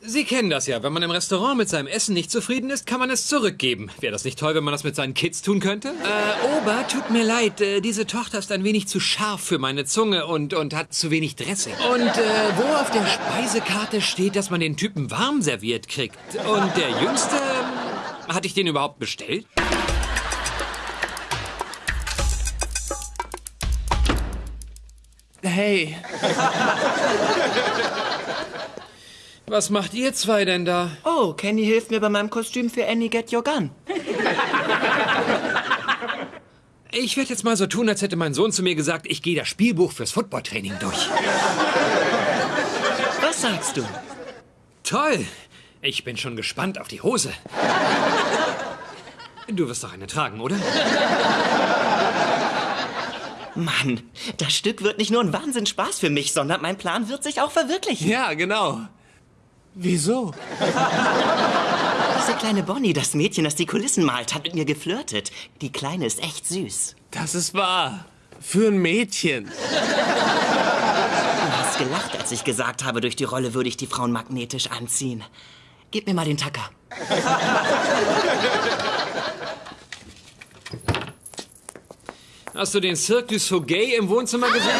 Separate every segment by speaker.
Speaker 1: Sie kennen das ja. Wenn man im Restaurant mit seinem Essen nicht zufrieden ist, kann man es zurückgeben. Wäre das nicht toll, wenn man das mit seinen Kids tun könnte? Äh, Ober, tut mir leid. Äh, diese Tochter ist ein wenig zu scharf für meine Zunge und, und hat zu wenig Dressing. Und äh, wo auf der Speisekarte steht, dass man den Typen warm serviert kriegt. Und der Jüngste, ähm, hatte ich den überhaupt bestellt?
Speaker 2: Hey,
Speaker 1: Was macht ihr zwei denn da?
Speaker 3: Oh, Kenny hilft mir bei meinem Kostüm für Annie Get Your Gun.
Speaker 1: Ich werde jetzt mal so tun, als hätte mein Sohn zu mir gesagt, ich gehe das Spielbuch fürs Footballtraining durch.
Speaker 3: Was sagst du?
Speaker 1: Toll! Ich bin schon gespannt auf die Hose. Du wirst doch eine tragen, oder?
Speaker 3: Mann, das Stück wird nicht nur ein Wahnsinnsspaß für mich, sondern mein Plan wird sich auch verwirklichen.
Speaker 2: ja, genau. Wieso?
Speaker 3: Diese kleine Bonnie, das Mädchen, das die Kulissen malt, hat mit mir geflirtet. Die Kleine ist echt süß.
Speaker 2: Das ist wahr. Für ein Mädchen.
Speaker 3: Du hast gelacht, als ich gesagt habe, durch die Rolle würde ich die Frauen magnetisch anziehen. Gib mir mal den Tacker.
Speaker 1: Hast du den Cirque du Soleil im Wohnzimmer gesehen?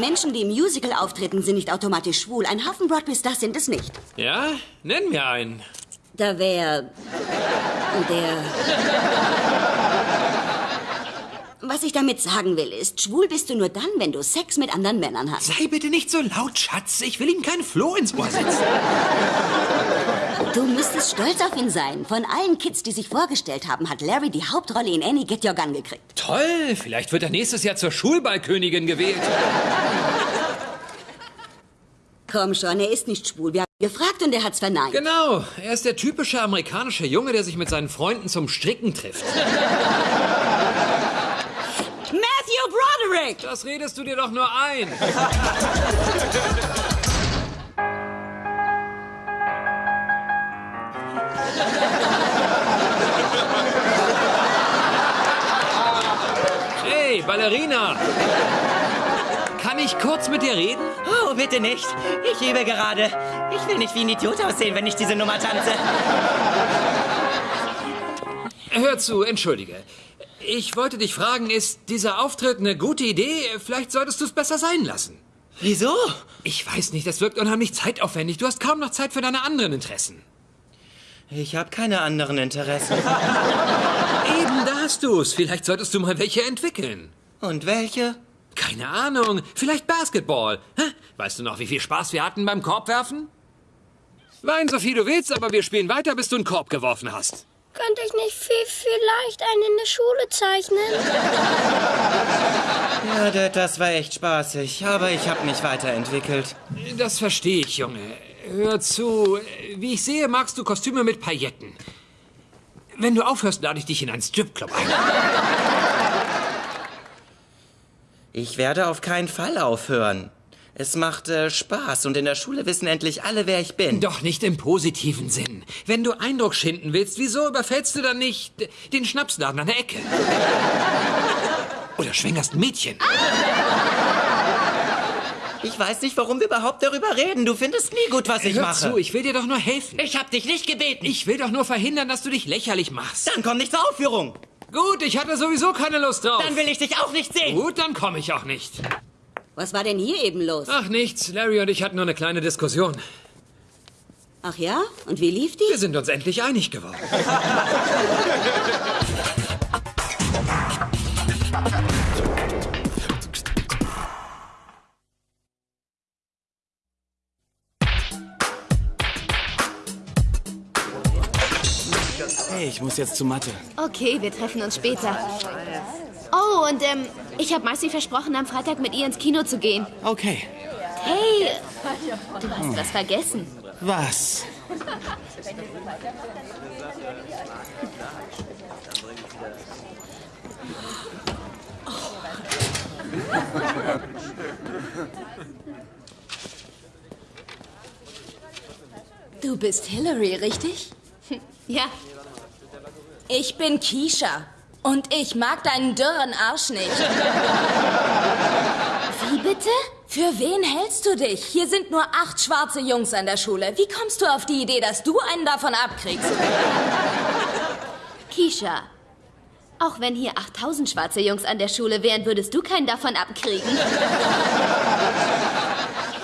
Speaker 4: Menschen, die im Musical auftreten, sind nicht automatisch schwul. Ein Haufen Broadway-Stars sind es nicht.
Speaker 1: Ja? Nenn mir einen.
Speaker 4: Da wäre der. Was ich damit sagen will, ist, schwul bist du nur dann, wenn du Sex mit anderen Männern hast.
Speaker 1: Sei bitte nicht so laut, Schatz. Ich will ihm keinen Floh ins Ohr setzen.
Speaker 4: Du müsstest stolz auf ihn sein. Von allen Kids, die sich vorgestellt haben, hat Larry die Hauptrolle in Annie Get Your Gun gekriegt.
Speaker 1: Toll. Vielleicht wird er nächstes Jahr zur Schulballkönigin gewählt.
Speaker 4: Komm schon, er ist nicht schwul. Wir haben ihn gefragt und er hat's verneint.
Speaker 1: Genau. Er ist der typische amerikanische Junge, der sich mit seinen Freunden zum Stricken trifft.
Speaker 4: Matthew Broderick!
Speaker 1: Das redest du dir doch nur ein. Hey, Ballerina! Ich kurz mit dir reden?
Speaker 3: Oh, bitte nicht. Ich übe gerade. Ich will nicht wie ein Idiot aussehen, wenn ich diese Nummer tanze.
Speaker 1: Hör zu, entschuldige. Ich wollte dich fragen, ist dieser Auftritt eine gute Idee? Vielleicht solltest du es besser sein lassen.
Speaker 3: Wieso?
Speaker 1: Ich weiß nicht, das wirkt unheimlich zeitaufwendig. Du hast kaum noch Zeit für deine anderen Interessen.
Speaker 3: Ich habe keine anderen Interessen.
Speaker 1: Eben, da hast du's. Vielleicht solltest du mal welche entwickeln.
Speaker 3: Und welche?
Speaker 1: Keine Ahnung. Vielleicht Basketball. Hä? Weißt du noch, wie viel Spaß wir hatten beim Korbwerfen? Wein so viel du willst, aber wir spielen weiter, bis du einen Korb geworfen hast.
Speaker 5: Könnte ich nicht viel, vielleicht einen in der Schule zeichnen?
Speaker 3: Ja, Dad, das war echt spaßig, aber ich habe mich weiterentwickelt.
Speaker 1: Das verstehe ich, Junge. Hör zu. Wie ich sehe, magst du Kostüme mit Pailletten. Wenn du aufhörst, lade ich dich in einen Stripclub ein.
Speaker 3: Ich werde auf keinen Fall aufhören. Es macht äh, Spaß und in der Schule wissen endlich alle, wer ich bin.
Speaker 1: Doch nicht im positiven Sinn. Wenn du Eindruck schinden willst, wieso überfällst du dann nicht den Schnapsladen an der Ecke? Oder schwängerst ein Mädchen?
Speaker 3: Ich weiß nicht, warum wir überhaupt darüber reden. Du findest nie gut, was ich
Speaker 1: Hör
Speaker 3: mache.
Speaker 1: zu, ich will dir doch nur helfen.
Speaker 3: Ich hab dich nicht gebeten.
Speaker 1: Ich will doch nur verhindern, dass du dich lächerlich machst.
Speaker 3: Dann komm nicht zur Aufführung.
Speaker 1: Gut, ich hatte sowieso keine Lust drauf.
Speaker 3: Dann will ich dich auch nicht sehen.
Speaker 1: Gut, dann komme ich auch nicht.
Speaker 4: Was war denn hier eben los?
Speaker 1: Ach nichts, Larry und ich hatten nur eine kleine Diskussion.
Speaker 4: Ach ja? Und wie lief die?
Speaker 1: Wir sind uns endlich einig geworden.
Speaker 2: Hey, ich muss jetzt zu Mathe.
Speaker 6: Okay, wir treffen uns später. Oh, und ähm, ich habe Marcy versprochen, am Freitag mit ihr ins Kino zu gehen.
Speaker 2: Okay.
Speaker 6: Hey, du hast was vergessen.
Speaker 2: Was?
Speaker 7: Du bist Hillary, richtig?
Speaker 6: Ja,
Speaker 7: Ich bin Keisha. Und ich mag deinen dürren Arsch nicht.
Speaker 6: wie bitte?
Speaker 7: Für wen hältst du dich? Hier sind nur acht schwarze Jungs an der Schule. Wie kommst du auf die Idee, dass du einen davon abkriegst?
Speaker 6: Keisha, auch wenn hier 8000 schwarze Jungs an der Schule wären, würdest du keinen davon abkriegen.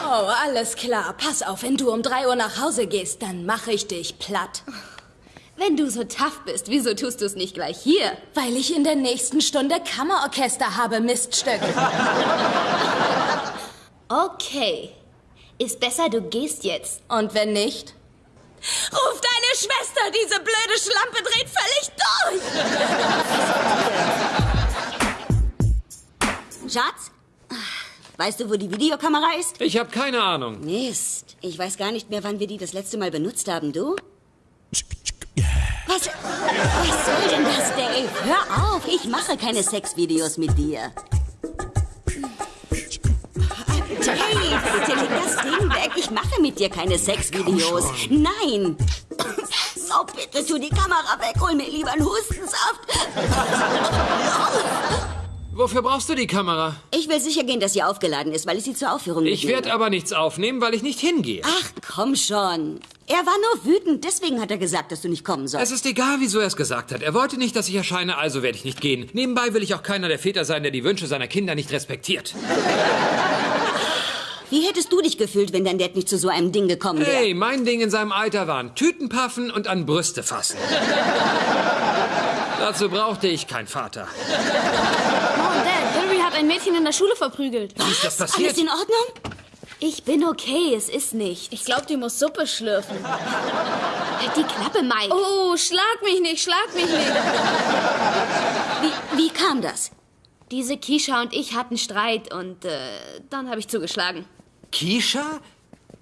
Speaker 7: Oh, alles klar. Pass auf, wenn du um drei Uhr nach Hause gehst, dann mache ich dich platt.
Speaker 6: Wenn du so tough bist, wieso tust du es nicht gleich hier?
Speaker 7: Weil ich in der nächsten Stunde Kammerorchester habe, Miststück.
Speaker 6: Okay. Ist besser, du gehst jetzt.
Speaker 7: Und wenn nicht? Ruf deine Schwester, diese blöde Schlampe dreht völlig durch!
Speaker 4: Schatz? Weißt du, wo die Videokamera ist?
Speaker 1: Ich habe keine Ahnung.
Speaker 4: Mist. Ich weiß gar nicht mehr, wann wir die das letzte Mal benutzt haben. Du? Was, was soll denn das, Dave? Hör auf, ich mache keine Sexvideos mit dir. Dave, bitte leg das Ding weg. Ich mache mit dir keine Sexvideos. Nein. Oh, bitte tu die Kamera weg. Hol mir lieber einen Hustensaft.
Speaker 1: Wofür brauchst du die Kamera?
Speaker 4: Ich will sicher gehen, dass sie aufgeladen ist, weil ich sie zur Aufführung
Speaker 1: Ich werde aber nichts aufnehmen, weil ich nicht hingehe.
Speaker 4: Ach, komm schon. Er war nur wütend, deswegen hat er gesagt, dass du nicht kommen
Speaker 1: Es
Speaker 4: sollst.
Speaker 1: ist egal, wieso er es gesagt hat. Er wollte nicht, dass ich erscheine, also werde ich nicht gehen. Nebenbei will ich auch keiner der Väter sein, der die Wünsche seiner Kinder nicht respektiert.
Speaker 4: Wie hättest du dich gefühlt, wenn dein Dad nicht zu so einem Ding gekommen wäre?
Speaker 1: Hey, mein Ding in seinem Alter waren Tütenpaffen und an Brüste fassen. Dazu brauchte ich keinen Vater.
Speaker 6: Mom, Dad, Hillary hat ein Mädchen in der Schule verprügelt.
Speaker 1: Wie ist das passiert?
Speaker 4: Alles in Ordnung?
Speaker 6: Ich bin okay, es ist nicht.
Speaker 5: Ich glaube, die muss Suppe schlürfen.
Speaker 6: Halt die Klappe, Mike.
Speaker 5: Oh, schlag mich nicht, schlag mich nicht.
Speaker 4: Wie, wie kam das?
Speaker 6: Diese Keisha und ich hatten Streit und äh, dann habe ich zugeschlagen.
Speaker 1: Keisha?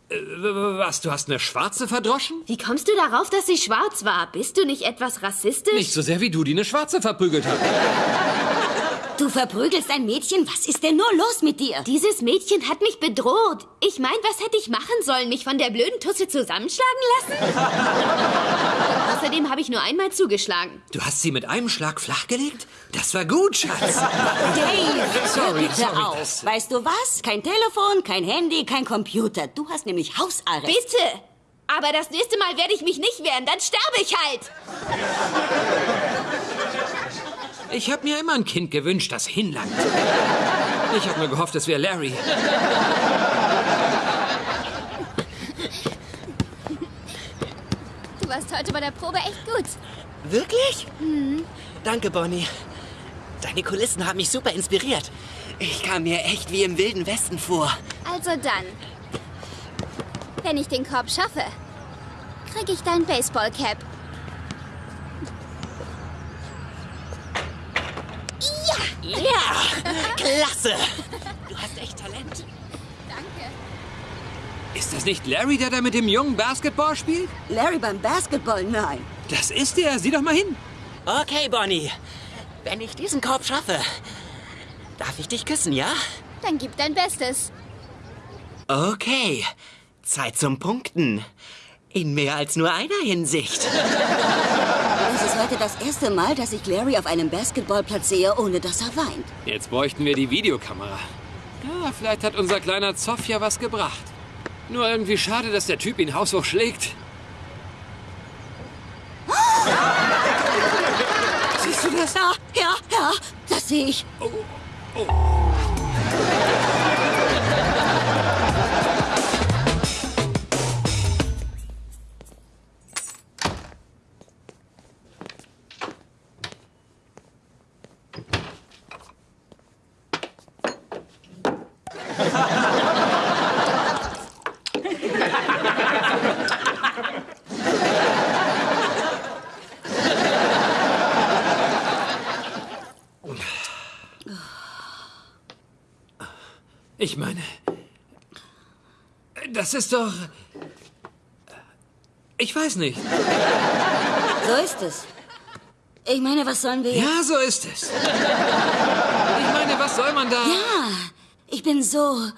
Speaker 1: Äh, was, du hast eine Schwarze verdroschen?
Speaker 6: Wie kommst du darauf, dass sie schwarz war? Bist du nicht etwas rassistisch?
Speaker 1: Nicht so sehr wie du, die eine Schwarze verprügelt hat.
Speaker 4: Du verprügelst ein Mädchen? Was ist denn nur los mit dir?
Speaker 6: Dieses Mädchen hat mich bedroht. Ich mein, was hätte ich machen sollen? Mich von der blöden Tusse zusammenschlagen lassen? Außerdem habe ich nur einmal zugeschlagen.
Speaker 1: Du hast sie mit einem Schlag flachgelegt? Das war gut, Schatz.
Speaker 4: Dave,
Speaker 1: Sorry,
Speaker 4: bitte
Speaker 1: sorry,
Speaker 4: auf.
Speaker 1: das-
Speaker 4: Weißt du was? Kein Telefon, kein Handy, kein Computer. Du hast nämlich Hausarrest.
Speaker 6: Bitte! Aber das nächste Mal werde ich mich nicht wehren, dann sterbe ich halt!
Speaker 1: Ich habe mir immer ein Kind gewünscht, das hinlangt. Ich habe nur gehofft, es wäre Larry.
Speaker 6: Du warst heute bei der Probe echt gut.
Speaker 3: Wirklich? Danke, Bonnie. Deine Kulissen haben mich super inspiriert. Ich kam mir echt wie im Wilden Westen vor.
Speaker 8: Also dann. Wenn ich den Korb schaffe, krieg ich dein Baseballcap.
Speaker 3: Ja, klasse. Du hast echt Talent.
Speaker 1: Ist das nicht Larry, der da mit dem Jungen Basketball spielt?
Speaker 4: Larry beim Basketball? Nein.
Speaker 1: Das ist er. Sieh doch mal hin.
Speaker 3: Okay, Bonnie. Wenn ich diesen Korb schaffe, darf ich dich küssen, ja?
Speaker 8: Dann gib dein Bestes.
Speaker 3: Okay. Zeit zum Punkten. In mehr als nur einer Hinsicht.
Speaker 4: Ist heute das erste Mal, dass ich Larry auf einem Basketballplatz sehe, ohne dass er weint.
Speaker 1: Jetzt bräuchten wir die Videokamera. Ja, vielleicht hat unser kleiner Zoff ja was gebracht. Nur irgendwie schade, dass der Typ ihn haushoch schlägt. Siehst du das?
Speaker 4: Ja, ja, ja, das sehe ich.
Speaker 1: Ich meine, das ist doch... Ich weiß nicht.
Speaker 4: So ist es. Ich meine, was sollen wir...
Speaker 1: Ja, so ist es. Ich meine, was soll man da...
Speaker 4: Ja, ich bin so...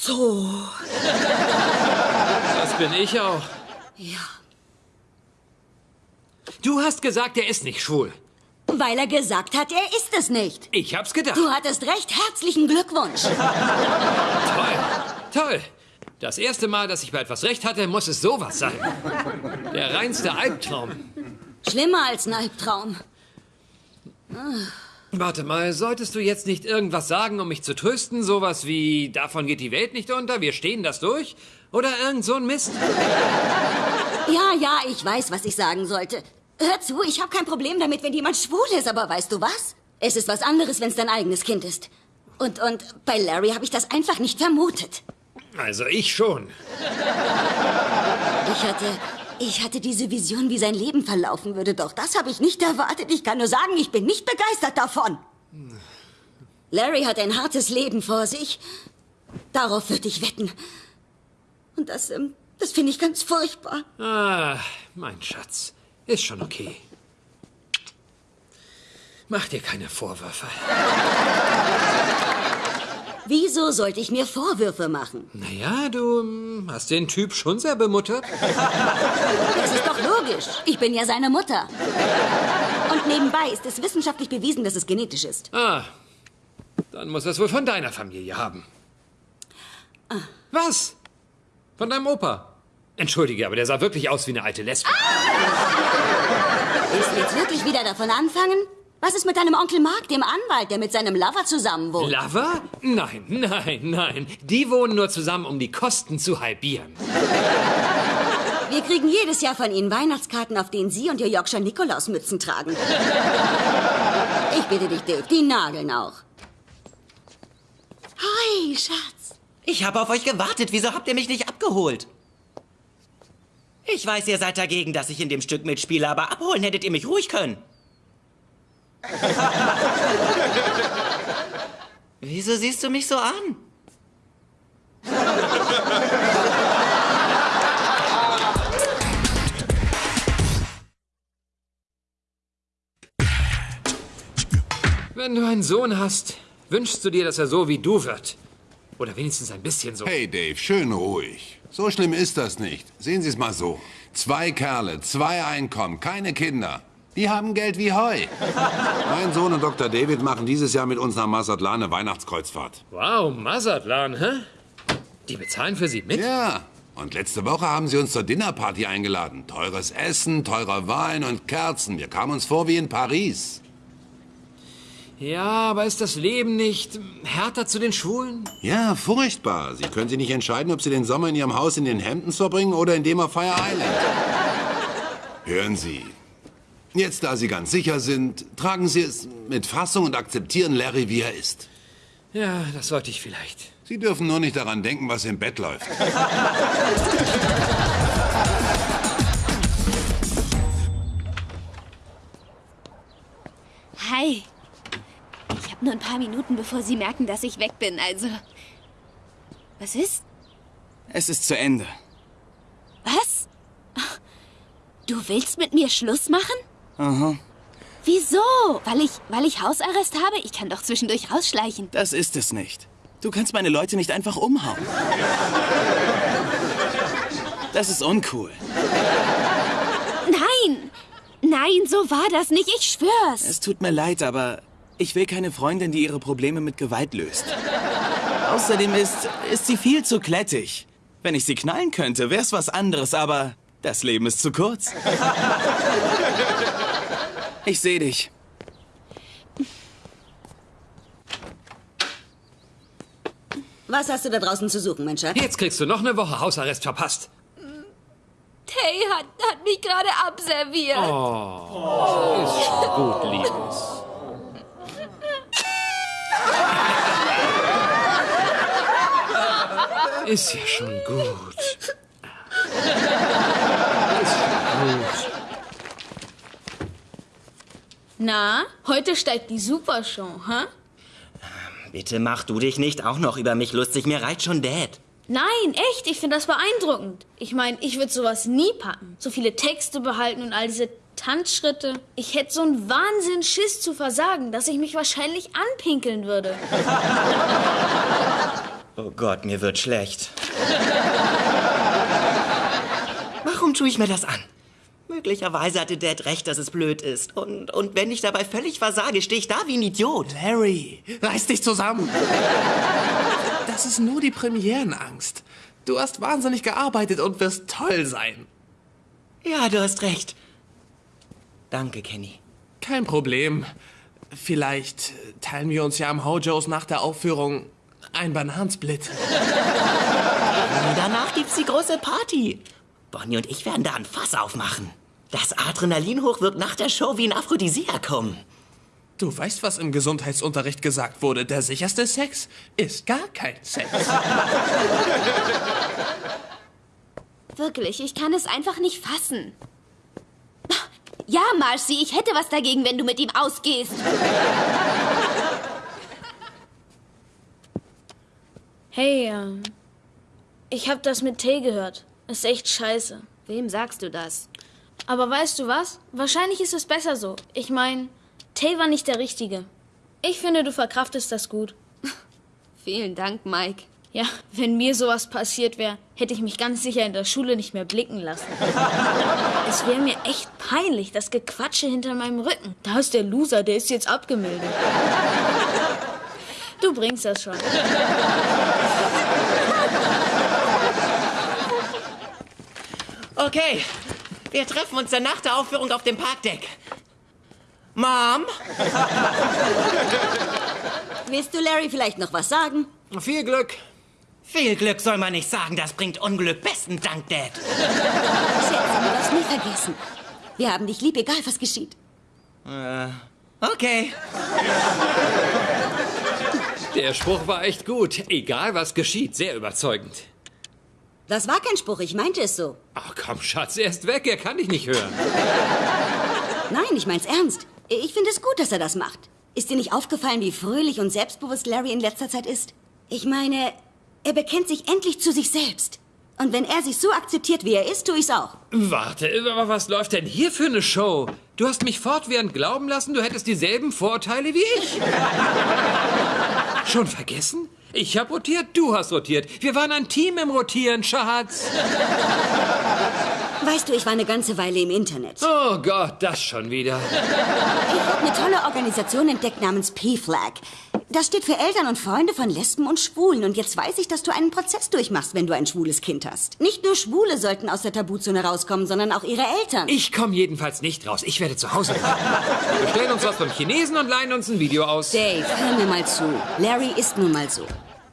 Speaker 4: So...
Speaker 1: Das bin ich auch.
Speaker 4: Ja.
Speaker 1: Du hast gesagt, er ist nicht schwul.
Speaker 4: Weil er gesagt hat, er ist es nicht.
Speaker 1: Ich hab's gedacht.
Speaker 4: Du hattest recht. Herzlichen Glückwunsch.
Speaker 1: Toll. Toll. Das erste Mal, dass ich bei etwas recht hatte, muss es sowas sein. Der reinste Albtraum.
Speaker 4: Schlimmer als ein Albtraum.
Speaker 1: Warte mal, solltest du jetzt nicht irgendwas sagen, um mich zu trösten? Sowas wie, davon geht die Welt nicht unter, wir stehen das durch? Oder irgend so ein Mist?
Speaker 4: Ja, ja, ich weiß, was ich sagen sollte. Hör zu, ich habe kein Problem damit, wenn jemand schwul ist, aber weißt du was? Es ist was anderes, wenn es dein eigenes Kind ist. Und, und bei Larry habe ich das einfach nicht vermutet.
Speaker 1: Also ich schon.
Speaker 4: Ich hatte, ich hatte diese Vision, wie sein Leben verlaufen würde, doch das habe ich nicht erwartet. Ich kann nur sagen, ich bin nicht begeistert davon. Larry hat ein hartes Leben vor sich. Darauf würde ich wetten. Und das, ähm, das finde ich ganz furchtbar.
Speaker 1: Ah, mein Schatz. Ist schon okay. Mach dir keine Vorwürfe.
Speaker 4: Wieso sollte ich mir Vorwürfe machen?
Speaker 1: Naja, du hm, hast den Typ schon sehr bemuttert.
Speaker 4: Das ist doch logisch. Ich bin ja seine Mutter. Und nebenbei ist es wissenschaftlich bewiesen, dass es genetisch ist.
Speaker 1: Ah, dann muss er es wohl von deiner Familie haben. Was? Von deinem Opa? Entschuldige, aber der sah wirklich aus wie eine alte Lesbe.
Speaker 4: Willst du jetzt wirklich wieder davon anfangen? Was ist mit deinem Onkel Mark, dem Anwalt, der mit seinem Lover zusammen wohnt?
Speaker 1: Lover? Nein, nein, nein. Die wohnen nur zusammen, um die Kosten zu halbieren.
Speaker 4: Wir kriegen jedes Jahr von Ihnen Weihnachtskarten, auf denen Sie und Ihr Yorkshire Nikolausmützen tragen. Ich bitte dich, Dave, die nageln auch. Hi, Schatz.
Speaker 3: Ich habe auf euch gewartet. Wieso habt ihr mich nicht abgeholt? Ich weiß, ihr seid dagegen, dass ich in dem Stück mitspiele, aber abholen hättet ihr mich ruhig können. Wieso siehst du mich so an?
Speaker 1: Wenn du einen Sohn hast, wünschst du dir, dass er so wie du wird. Oder wenigstens ein bisschen so.
Speaker 9: Hey Dave, schön ruhig. So schlimm ist das nicht. Sehen Sie es mal so. Zwei Kerle, zwei Einkommen, keine Kinder. Die haben Geld wie Heu. mein Sohn und Dr. David machen dieses Jahr mit uns nach Mazatlan eine Weihnachtskreuzfahrt.
Speaker 1: Wow, Mazatlan, hä? Die bezahlen für sie mit?
Speaker 9: Ja. Und letzte Woche haben sie uns zur Dinnerparty eingeladen. Teures Essen, teurer Wein und Kerzen. Wir kamen uns vor wie in Paris.
Speaker 1: Ja, aber ist das Leben nicht härter zu den Schwulen?
Speaker 9: Ja, furchtbar. Sie können sich nicht entscheiden, ob Sie den Sommer in Ihrem Haus in den Hamptons verbringen oder in dem auf Fire Island. Hören Sie. Jetzt, da Sie ganz sicher sind, tragen Sie es mit Fassung und akzeptieren Larry, wie er ist.
Speaker 1: Ja, das sollte ich vielleicht.
Speaker 9: Sie dürfen nur nicht daran denken, was im Bett läuft.
Speaker 6: nur ein paar Minuten, bevor Sie merken, dass ich weg bin, also. Was ist?
Speaker 2: Es ist zu Ende.
Speaker 6: Was? Du willst mit mir Schluss machen?
Speaker 2: Aha.
Speaker 6: Wieso? Weil ich, weil ich Hausarrest habe? Ich kann doch zwischendurch rausschleichen.
Speaker 2: Das ist es nicht. Du kannst meine Leute nicht einfach umhauen. Das ist uncool.
Speaker 6: Nein! Nein, so war das nicht, ich schwör's.
Speaker 2: Es tut mir leid, aber ich will keine Freundin, die ihre Probleme mit Gewalt löst. Außerdem ist, ist sie viel zu klettig. Wenn ich sie knallen könnte, wär's was anderes, aber das Leben ist zu kurz. Ich sehe dich.
Speaker 4: Was hast du da draußen zu suchen, mein Schatz?
Speaker 1: Jetzt kriegst du noch eine Woche Hausarrest verpasst.
Speaker 7: Tay hat, hat mich gerade abserviert.
Speaker 1: Oh, ist schon gut, Liebes. Ist ja schon gut. Ist schon gut.
Speaker 7: Na, heute steigt die Supershow, hä?
Speaker 3: Bitte mach du dich nicht auch noch über mich lustig. Mir reicht schon Dad.
Speaker 7: Nein, echt, ich finde das beeindruckend. Ich meine, ich würde sowas nie packen. So viele Texte behalten und all diese Tanzschritte. Ich hätte so einen Wahnsinn Schiss zu versagen, dass ich mich wahrscheinlich anpinkeln würde.
Speaker 3: Oh Gott, mir wird schlecht. Warum tue ich mir das an? Möglicherweise hatte Dad recht, dass es blöd ist. Und, und wenn ich dabei völlig versage, stehe ich da wie ein Idiot.
Speaker 10: Larry, reiß dich zusammen. Das ist nur die Premierenangst. Du hast wahnsinnig gearbeitet und wirst toll sein.
Speaker 3: Ja, du hast recht. Danke, Kenny.
Speaker 10: Kein Problem. Vielleicht teilen wir uns ja am Hojos nach der Aufführung ein Bananensplit.
Speaker 3: Danach gibt's die große Party. Bonnie und ich werden da ein Fass aufmachen. Das Adrenalin hoch wird nach der Show wie ein Aphrodisiakum.
Speaker 10: Du weißt, was im Gesundheitsunterricht gesagt wurde. Der sicherste Sex ist gar kein Sex.
Speaker 6: Wirklich, ich kann es einfach nicht fassen. Ja, Marcy, ich hätte was dagegen, wenn du mit ihm ausgehst.
Speaker 7: Hey, ähm, ich hab das mit Tay gehört. Ist echt scheiße.
Speaker 6: Wem sagst du das?
Speaker 7: Aber weißt du was? Wahrscheinlich ist es besser so. Ich mein, Tay war nicht der Richtige. Ich finde, du verkraftest das gut.
Speaker 6: Vielen Dank, Mike.
Speaker 7: Ja, wenn mir sowas passiert wäre, hätte ich mich ganz sicher in der Schule nicht mehr blicken lassen. es wäre mir echt peinlich, das Gequatsche hinter meinem Rücken. Da ist der Loser, der ist jetzt abgemeldet. Du bringst das schon.
Speaker 3: Okay, wir treffen uns dann nach der Aufführung auf dem Parkdeck. Mom?
Speaker 4: Willst du Larry vielleicht noch was sagen?
Speaker 1: Viel Glück.
Speaker 3: Viel Glück soll man nicht sagen, das bringt Unglück. Besten Dank, Dad.
Speaker 4: Schätze, du darfst nie vergessen. Wir haben dich lieb, egal was geschieht.
Speaker 3: Äh, okay.
Speaker 1: Der Spruch war echt gut. Egal was geschieht, sehr überzeugend.
Speaker 4: Das war kein Spruch, ich meinte es so.
Speaker 1: Ach komm, Schatz, er ist weg, er kann dich nicht hören.
Speaker 4: Nein, ich mein's ernst. Ich finde es gut, dass er das macht. Ist dir nicht aufgefallen, wie fröhlich und selbstbewusst Larry in letzter Zeit ist? Ich meine, er bekennt sich endlich zu sich selbst. Und wenn er sich so akzeptiert, wie er ist, tue ich's auch.
Speaker 1: Warte, aber was läuft denn hier für eine Show? Du hast mich fortwährend glauben lassen, du hättest dieselben Vorteile wie ich. Schon vergessen? Ich hab rotiert, du hast rotiert. Wir waren ein Team im Rotieren, Schatz.
Speaker 4: Weißt du, ich war eine ganze Weile im Internet.
Speaker 1: Oh Gott, das schon wieder.
Speaker 4: Ich habe eine tolle Organisation entdeckt namens P-Flag. Das steht für Eltern und Freunde von Lesben und Schwulen. Und jetzt weiß ich, dass du einen Prozess durchmachst, wenn du ein schwules Kind hast. Nicht nur Schwule sollten aus der Tabuzone rauskommen, sondern auch ihre Eltern.
Speaker 1: Ich komme jedenfalls nicht raus. Ich werde zu Hause bleiben. Wir bestellen uns was beim Chinesen und leihen uns ein Video aus.
Speaker 4: Dave, hör mir mal zu. Larry ist nun mal so.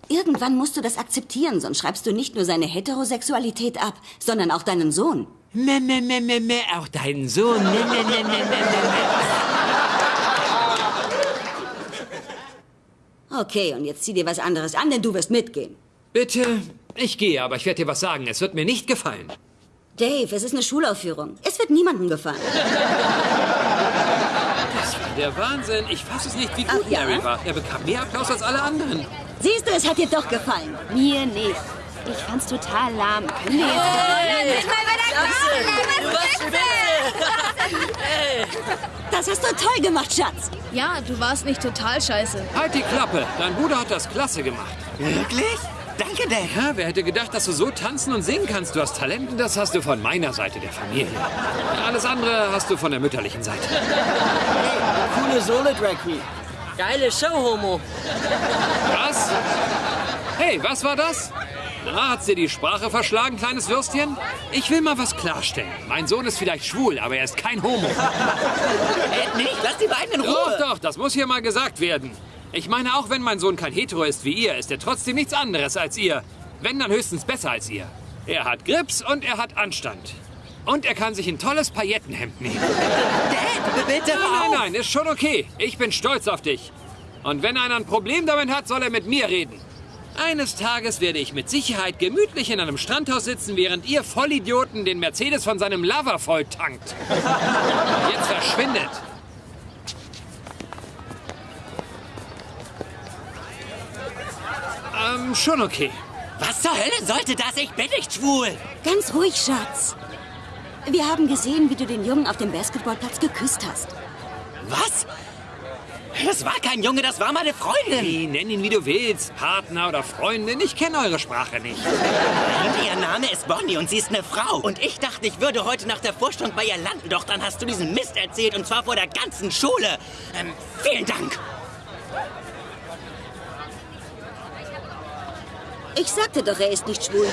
Speaker 4: Irgendwann musst du das akzeptieren, sonst schreibst du nicht nur seine Heterosexualität ab, sondern auch deinen Sohn.
Speaker 1: Meh, meh, meh, meh, meh, auch deinen Sohn. Meh, meh, meh, meh, meh, meh.
Speaker 4: Okay, und jetzt zieh dir was anderes an, denn du wirst mitgehen.
Speaker 1: Bitte, ich gehe, aber ich werde dir was sagen. Es wird mir nicht gefallen.
Speaker 4: Dave, es ist eine Schulaufführung. Es wird niemandem gefallen.
Speaker 1: Das war der Wahnsinn. Ich fasse es nicht, wie gut
Speaker 4: Ach ja?
Speaker 1: Larry war. Er bekam mehr Applaus als alle anderen.
Speaker 4: Siehst du, es hat dir doch gefallen.
Speaker 6: Mir nicht. Ich fand's total lahm. Können wir jetzt
Speaker 4: Das hast du toll gemacht, Schatz.
Speaker 7: Ja, du warst nicht total scheiße.
Speaker 1: Halt die Klappe. Dein Bruder hat das klasse gemacht.
Speaker 3: Wirklich? Danke, Dad.
Speaker 1: Ja, wer hätte gedacht, dass du so tanzen und singen kannst? Du hast Talent und das hast du von meiner Seite der Familie. Alles andere hast du von der mütterlichen Seite.
Speaker 11: Coole Solo-Drag Queen. Geile Show, Homo.
Speaker 1: Was? Hey, was war das? Na, hat's dir die Sprache verschlagen, kleines Würstchen? Ich will mal was klarstellen. Mein Sohn ist vielleicht schwul, aber er ist kein Homo.
Speaker 3: Ed nicht, lass die beiden in
Speaker 1: Doch,
Speaker 3: Ruhe.
Speaker 1: doch, das muss hier mal gesagt werden. Ich meine, auch wenn mein Sohn kein Hetero ist wie ihr, ist er trotzdem nichts anderes als ihr. Wenn, dann höchstens besser als ihr. Er hat Grips und er hat Anstand. Und er kann sich ein tolles Paillettenhemd nehmen.
Speaker 3: Dad, bitte
Speaker 1: Nein, nein, nein, ist schon okay. Ich bin stolz auf dich. Und wenn einer ein Problem damit hat, soll er mit mir reden. Eines Tages werde ich mit Sicherheit gemütlich in einem Strandhaus sitzen, während ihr Vollidioten den Mercedes von seinem Lover voll tankt. Jetzt verschwindet. Ähm, schon okay.
Speaker 3: Was zur Hölle sollte das? Ich bin nicht schwul.
Speaker 4: Ganz ruhig, Schatz. Wir haben gesehen, wie du den Jungen auf dem Basketballplatz geküsst hast.
Speaker 3: Was? Das war kein Junge, das war meine Freundin.
Speaker 1: Hey, nenn ihn wie du willst. Partner oder Freundin. Ich kenne eure Sprache nicht.
Speaker 3: Und ihr Name ist Bonnie und sie ist eine Frau. Und ich dachte, ich würde heute nach der Vorstellung bei ihr landen. Doch dann hast du diesen Mist erzählt und zwar vor der ganzen Schule. Ähm, vielen Dank.
Speaker 4: Ich sagte doch, er ist nicht schwul.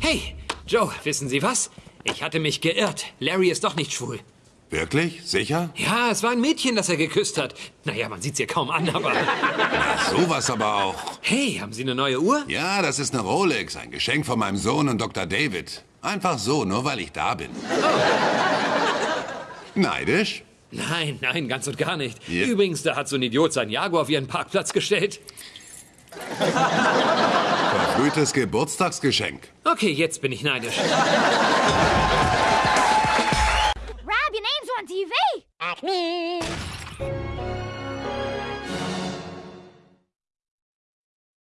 Speaker 1: Hey, Joe, wissen Sie was? Ich hatte mich geirrt. Larry ist doch nicht schwul.
Speaker 9: Wirklich? Sicher?
Speaker 1: Ja, es war ein Mädchen, das er geküsst hat. Naja, man sieht's ihr kaum an, aber...
Speaker 9: Sowas aber auch.
Speaker 1: Hey, haben Sie eine neue Uhr?
Speaker 9: Ja, das ist eine Rolex, ein Geschenk von meinem Sohn und Dr. David. Einfach so, nur weil ich da bin. Neidisch?
Speaker 1: Nein, nein, ganz und gar nicht.
Speaker 9: Ja.
Speaker 1: Übrigens, da hat so ein Idiot sein Jaguar auf Ihren Parkplatz gestellt.
Speaker 9: Verfrühtes Geburtstagsgeschenk.
Speaker 1: Okay, jetzt bin ich neidisch.
Speaker 8: Rob, your name's on TV. Acme.